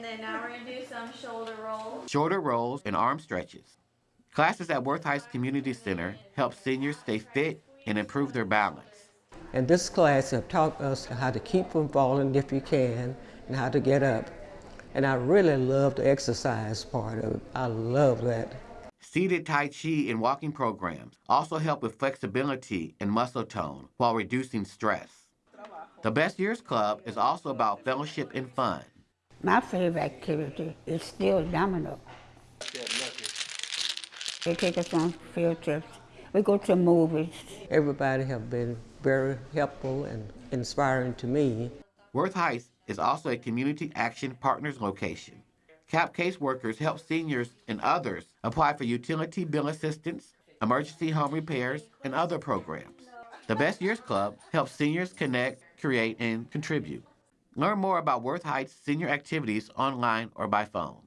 And then now we're gonna do some shoulder rolls. shoulder rolls, and arm stretches. Classes at Worth Heights Community Center help seniors stay fit and improve their balance. And this class have taught us how to keep from falling if you can and how to get up. And I really love the exercise part of it. I love that. Seated Tai Chi and walking programs also help with flexibility and muscle tone while reducing stress. The Best Years Club is also about fellowship and fun. My favorite activity is still domino. They take us on field trips. We go to movies. Everybody have been very helpful and inspiring to me. Worth Heights is also a Community Action Partners location. CAP caseworkers help seniors and others apply for utility bill assistance, emergency home repairs, and other programs. The Best Years Club helps seniors connect, create, and contribute. Learn more about Worth Heights senior activities online or by phone.